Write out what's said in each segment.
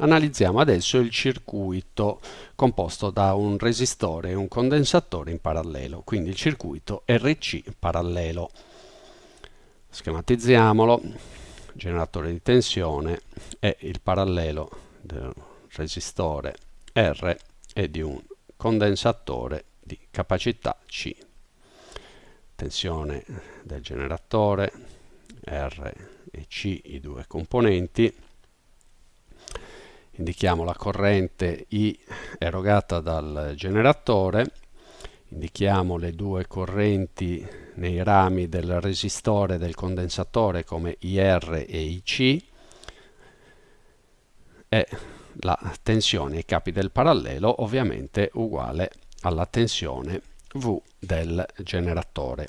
Analizziamo adesso il circuito composto da un resistore e un condensatore in parallelo, quindi il circuito RC parallelo. Schematizziamolo, generatore di tensione è il parallelo del resistore R e di un condensatore di capacità C. Tensione del generatore R e C, i due componenti, indichiamo la corrente I erogata dal generatore, indichiamo le due correnti nei rami del resistore del condensatore come IR e IC e la tensione ai capi del parallelo ovviamente uguale alla tensione V del generatore.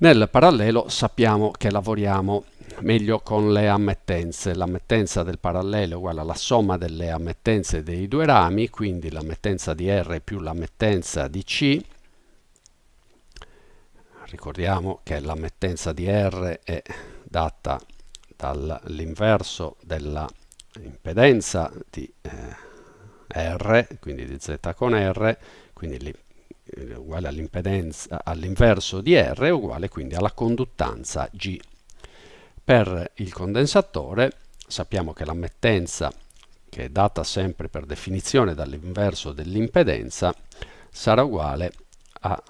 Nel parallelo sappiamo che lavoriamo meglio con le ammettenze. L'ammettenza del parallelo è uguale alla somma delle ammettenze dei due rami, quindi l'ammettenza di R più l'ammettenza di C. Ricordiamo che l'ammettenza di R è data dall'inverso della impedenza di eh, R, quindi di Z con R, quindi uguale all'impedenza all'inverso di R è uguale quindi alla conduttanza G. Per il condensatore sappiamo che l'ammettenza che è data sempre per definizione dall'inverso dell'impedenza sarà uguale a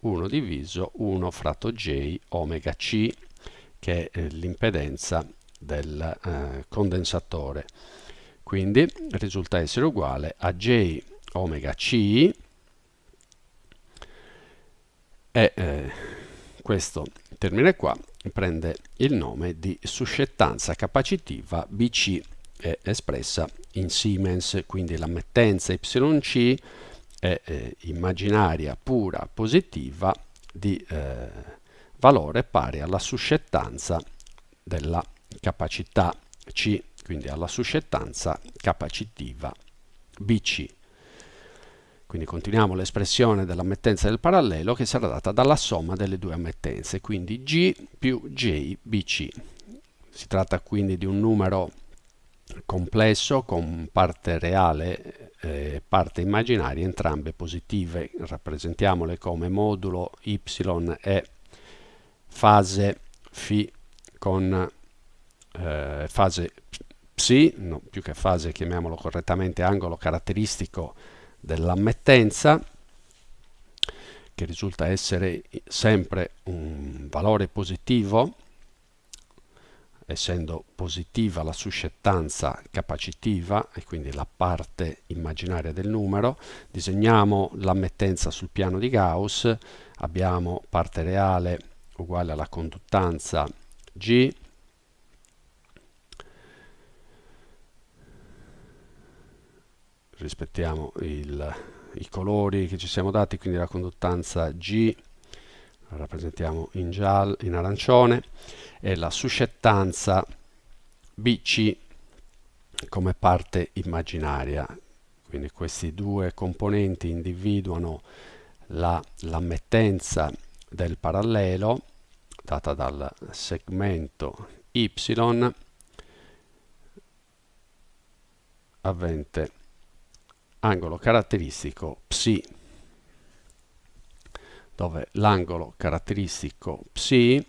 1 diviso 1 fratto J omega C che è l'impedenza del eh, condensatore. Quindi risulta essere uguale a J omega C e eh, questo termine qua prende il nome di suscettanza capacitiva BC è espressa in Siemens, quindi l'ammettenza YC è eh, immaginaria pura positiva di eh, valore pari alla suscettanza della capacità C, quindi alla suscettanza capacitiva BC. Quindi continuiamo l'espressione dell'ammettenza del parallelo che sarà data dalla somma delle due ammettenze, quindi G più JBC. Si tratta quindi di un numero complesso con parte reale e parte immaginaria, entrambe positive. Rappresentiamole come modulo y e fase φ con eh, fase psi, no, più che fase chiamiamolo correttamente angolo caratteristico dell'ammettenza che risulta essere sempre un valore positivo essendo positiva la suscettanza capacitiva e quindi la parte immaginaria del numero disegniamo l'ammettenza sul piano di Gauss abbiamo parte reale uguale alla conduttanza G rispettiamo il, i colori che ci siamo dati, quindi la conduttanza G la rappresentiamo in, giallo, in arancione e la suscettanza BC come parte immaginaria. Quindi questi due componenti individuano l'ammettenza la, del parallelo data dal segmento Y avente angolo caratteristico psi dove l'angolo caratteristico psi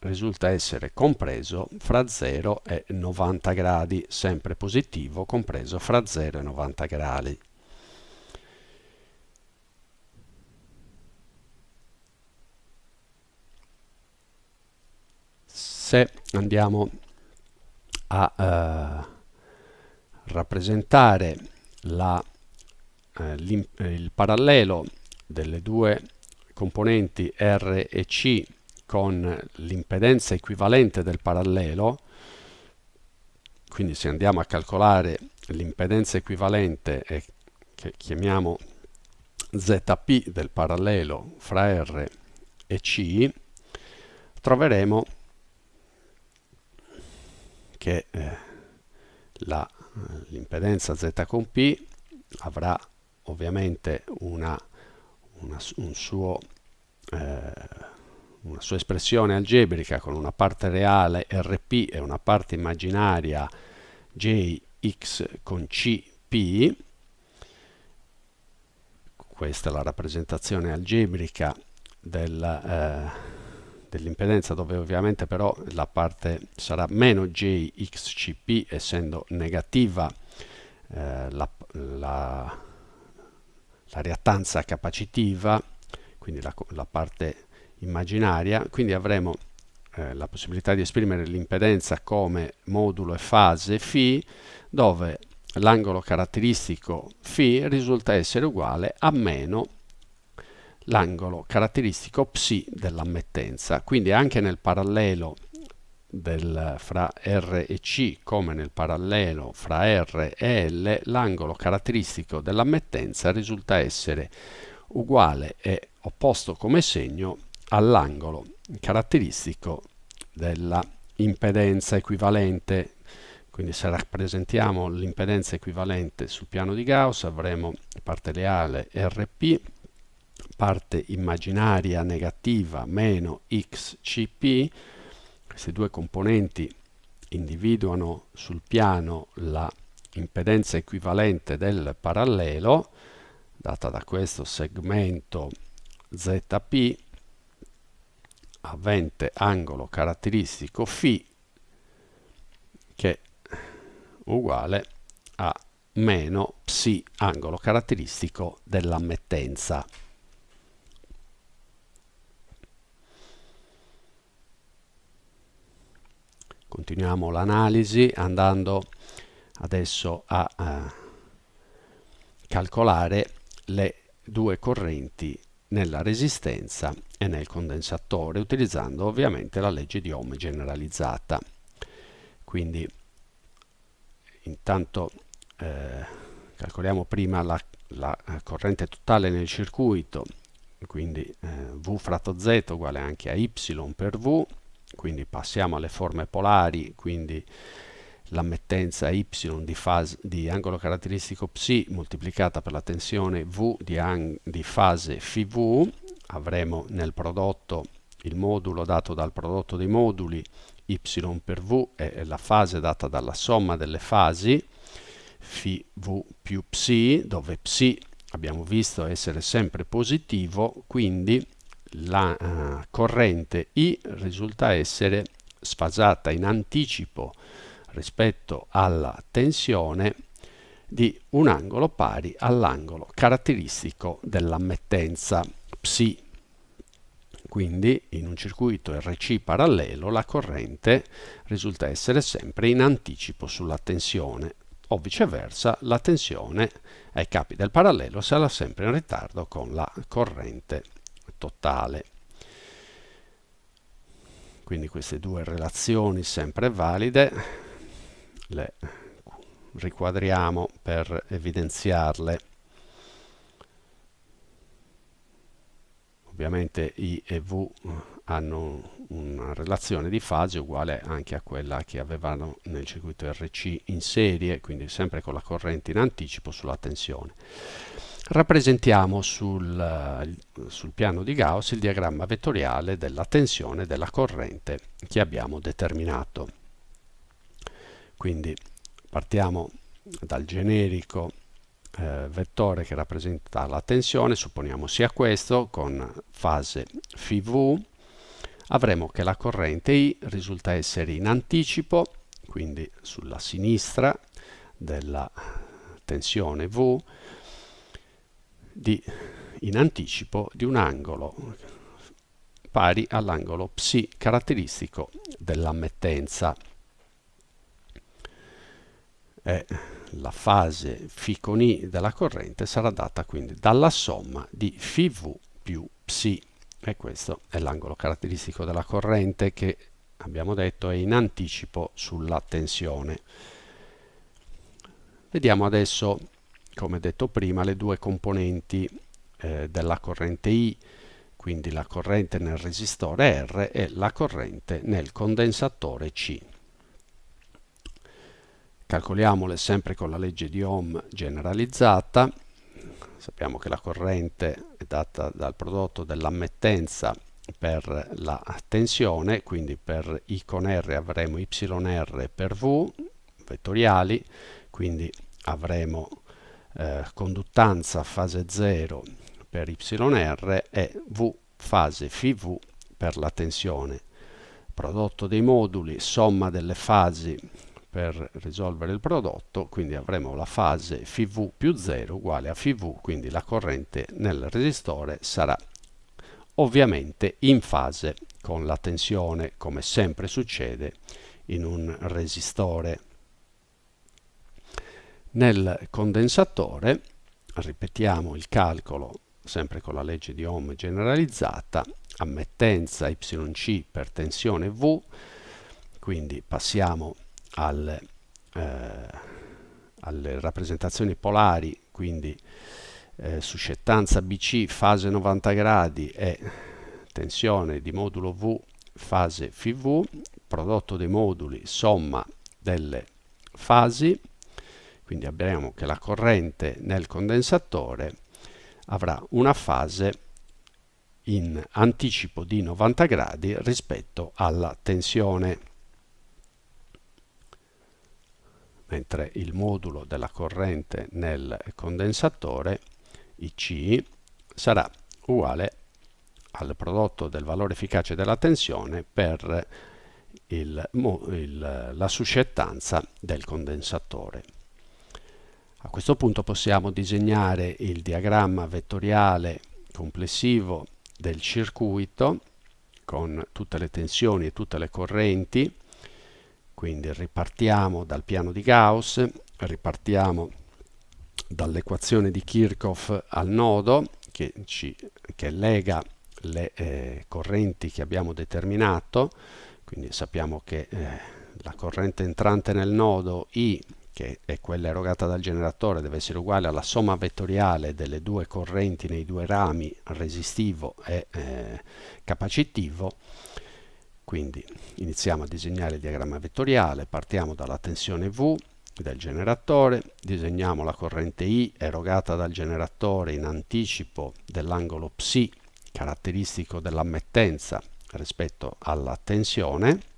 risulta essere compreso fra 0 e 90 gradi, sempre positivo, compreso fra 0 e 90 gradi. Se andiamo a eh, rappresentare la, eh, il parallelo delle due componenti R e C con l'impedenza equivalente del parallelo, quindi se andiamo a calcolare l'impedenza equivalente e che chiamiamo ZP del parallelo fra R e C, troveremo che eh, la l'impedenza Z con P avrà ovviamente una, una, un suo, eh, una sua espressione algebrica con una parte reale Rp e una parte immaginaria Jx con Cp, questa è la rappresentazione algebrica del, eh, dell'impedenza dove ovviamente però la parte sarà meno jxcp essendo negativa eh, la, la, la, reattanza capacitiva quindi la, la parte immaginaria quindi avremo eh, la possibilità di esprimere l'impedenza come modulo e fase φ dove l'angolo caratteristico φ risulta essere uguale a meno l'angolo caratteristico psi dell'ammettenza. Quindi anche nel parallelo del, fra R e C come nel parallelo fra R e L l'angolo caratteristico dell'ammettenza risulta essere uguale e opposto come segno all'angolo caratteristico della impedenza equivalente quindi se rappresentiamo l'impedenza equivalente sul piano di Gauss avremo parte reale Rp parte immaginaria negativa meno xcp, queste due componenti individuano sul piano la impedenza equivalente del parallelo data da questo segmento zp avente angolo caratteristico φ che è uguale a meno psi angolo caratteristico dell'ammettenza. Continuiamo l'analisi andando adesso a eh, calcolare le due correnti nella resistenza e nel condensatore utilizzando ovviamente la legge di Ohm generalizzata. Quindi intanto eh, calcoliamo prima la, la, corrente totale nel circuito, quindi eh, V fratto Z uguale anche a Y per V quindi passiamo alle forme polari, quindi l'ammettenza y di, fase, di, angolo caratteristico psi moltiplicata per la tensione V di, di fase φV, avremo nel prodotto il modulo dato dal prodotto dei moduli y per V è la fase data dalla somma delle fasi φV più psi, dove psi abbiamo visto essere sempre positivo, quindi la uh, corrente I risulta essere sfasata in anticipo rispetto alla tensione di un angolo pari all'angolo caratteristico dell'ammettenza psi. Quindi in un circuito RC parallelo la corrente risulta essere sempre in anticipo sulla tensione o viceversa la tensione ai capi del parallelo sarà sempre in ritardo con la corrente totale. Quindi queste due relazioni sempre valide le riquadriamo per evidenziarle. Ovviamente I e V hanno una relazione di fase uguale anche a quella che avevano nel circuito RC in serie, quindi sempre con la corrente in anticipo sulla tensione rappresentiamo sul, sul, piano di Gauss il diagramma vettoriale della tensione della corrente che abbiamo determinato. Quindi partiamo dal generico eh, vettore che rappresenta la tensione, supponiamo sia questo, con fase φV, avremo che la corrente I risulta essere in anticipo, quindi sulla sinistra della tensione V, di, in anticipo di un angolo pari all'angolo psi caratteristico dell'ammettenza. E la fase φ con I della corrente sarà data quindi dalla somma di φV più psi e questo è l'angolo caratteristico della corrente che abbiamo detto è in anticipo sulla tensione. Vediamo adesso come detto prima, le due componenti eh, della corrente I, quindi la corrente nel resistore R e la corrente nel condensatore C. Calcoliamole sempre con la legge di Ohm generalizzata. Sappiamo che la corrente è data dal prodotto dell'ammettenza per la tensione, quindi per I con R avremo YR per V vettoriali, quindi avremo eh, conduttanza fase 0 per YR e V fase FV per la tensione. Prodotto dei moduli, somma delle fasi per risolvere il prodotto, quindi avremo la fase FV più 0 uguale a FV, quindi la corrente nel resistore sarà ovviamente in fase con la tensione, come sempre succede in un resistore. Nel condensatore, ripetiamo il calcolo sempre con la legge di Ohm generalizzata, ammettenza YC per tensione V, quindi passiamo alle, eh, alle rappresentazioni polari, quindi eh, suscettanza BC fase 90 gradi e tensione di modulo V fase FV, prodotto dei moduli somma delle fasi, quindi abbiamo che la corrente nel condensatore avrà una fase in anticipo di 90 gradi rispetto alla tensione mentre il modulo della corrente nel condensatore IC sarà uguale al prodotto del valore efficace della tensione per il, il, la suscettanza del condensatore. A questo punto possiamo disegnare il diagramma vettoriale complessivo del circuito con tutte le tensioni e tutte le correnti. Quindi ripartiamo dal piano di Gauss, ripartiamo dall'equazione di Kirchhoff al nodo che, ci, che lega le eh, correnti che abbiamo determinato, quindi sappiamo che eh, la corrente entrante nel nodo I, che è quella erogata dal generatore, deve essere uguale alla somma vettoriale delle due correnti nei due rami resistivo e eh, capacitivo, quindi iniziamo a disegnare il diagramma vettoriale, partiamo dalla tensione V del generatore, disegniamo la corrente I erogata dal generatore in anticipo dell'angolo ψ caratteristico dell'ammettenza rispetto alla tensione.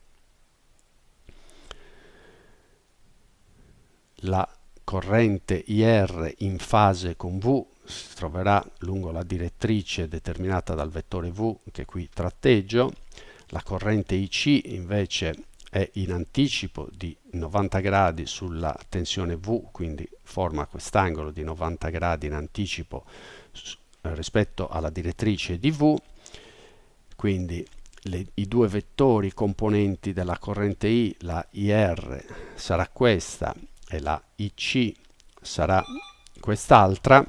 La corrente IR in fase con V si troverà lungo la direttrice determinata dal vettore V che qui tratteggio. La corrente IC invece è in anticipo di 90 gradi sulla tensione V, quindi forma quest'angolo di 90 gradi in anticipo rispetto alla direttrice di V, quindi le, i due vettori componenti della corrente I, la IR sarà questa e la IC sarà quest'altra,